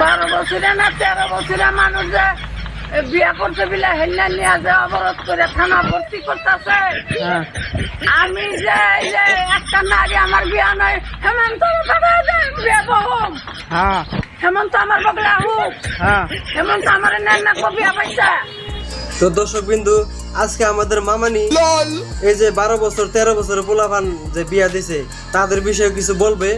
বারো বছরে না তেরো বছরে মানুষ যে বিয়া করতে বিলে হেলিয়া নিয়ে যে অবরোধ করে থানা ভর্তি করতেছে। হ্যাঁ। আমি যে একটা নারী আমার বিয়া নাই হেমন্ত বিয়া বহুম হ্যাঁ। হেমন্ত আমার বগলা হোক। হ্যাঁ। হেমন্ত আমার নেন না কবিয়া পাইছা তো দর্শক বিন্দু আজকে আমাদের মামানি এই যে বারো বছর তেরো বছর পোলাপান যে বিয়া দিছে তাদের বিষয়ে কিছু বলবে?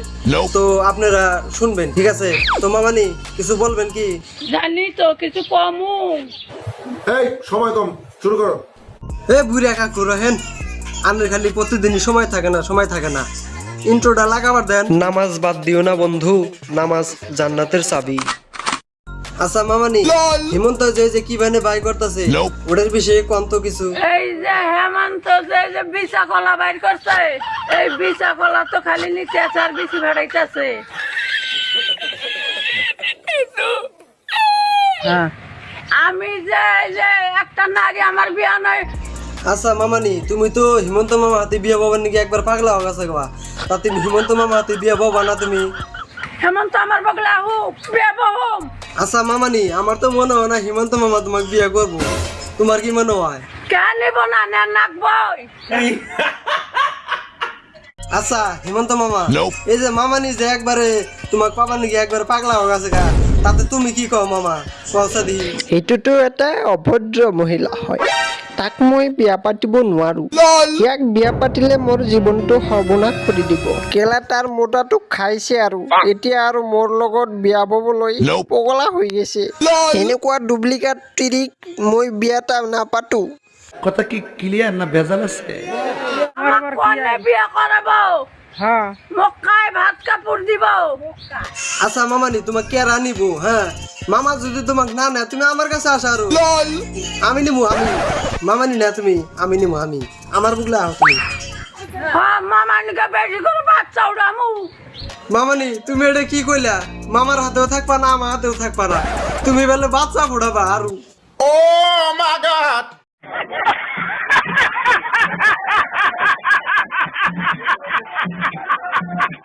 তো আপনারা শুনবেন ঠিক আছে? তো মামানি কিছু বলবেন কি? জানি তো কিছু কমু। এই সময় কম শুরু করো। এ বুড়ি কাকু রহেন আনের খালি প্রতিদিনই সময় থাকে না সময় থাকে না। ইন্ট্রোটা লাগাবার দেন। নামাজ বাদ দিও না বন্ধু নামাজ জান্নাতের চাবি। আচ্ছা মামানি হিমন্ত যে যে কি বানে বাই করতেছে ওটার বিষয়ে কন্ত কিছু। এই যে হেমন্ত যে যে বিছা কলা বাইর করছে এই বিছা কলা তো খালি নিচে আছে আর বেশি ভেড়াইতেছে। হ্যাঁ। আমি যে যে একটা নারী আমার বিয়া নয়। আচ্ছা মামানি তুমি তো হিমন্ত মামা হাতে বিয়া বাবার নাকি একবার পাগলা হয়ে গেছে গা। তা তুমি হিমন্ত মামা হাতে বিয়া বাবা না তুমি? হেমন্ত আমার বগলা হোক বিয়া বহুম আচ্ছা মামানি আমার তো মনে হয় না হিমন্ত মামা তোমাকে বিয়ে করব। তোমার কি মনে হয়? কেন নিব না না নাকবই আচ্ছা হিমন্ত মামা এই যে মামানি যে একবারে তোমাক পাবা নাকি একবার পাগলা হয়ে গেছে গা তাতে তুমি কি কও মামা? পয়সা দি। সেইটোতো এটা অভদ্র মহিলা হয়। তাক মই বিয়া পাতিব নোৱাৰো। ইয়াক বিয়া পাতিলে মোৰ জীৱনটো সৰ্বনাশ কৰি দিব। কেলা তাৰ মোটাটোক খাইছে আৰু। এতিয়া আৰু মোৰ লগত বিয়া হ'বলৈ পগলা হৈ গৈছে। এনেকুৱা ডুপ্লিকেট তিৰিক মই বিয়া এটা নাপাতো। কথা কি ক্লিয়াৰ না ভেজাল আছে? আচ্ছা মামানি তোমাক কেৰা নিব হ্যাঁ মামা যদি তোমাক না নেয় তুমি আমার কাছে আসা আরও। আমি নিবো আমি মামানি না তুমি আমি নিবো আমি। আমার বুকলে আহ তুমি। হ্যাঁ মামানি তুমি এটা কি কইলা? মামার হাতেও থাকবা না আমার হাতেও থাকবা না। তুমি বলে বাচ্চা ফোড়াবা আরও।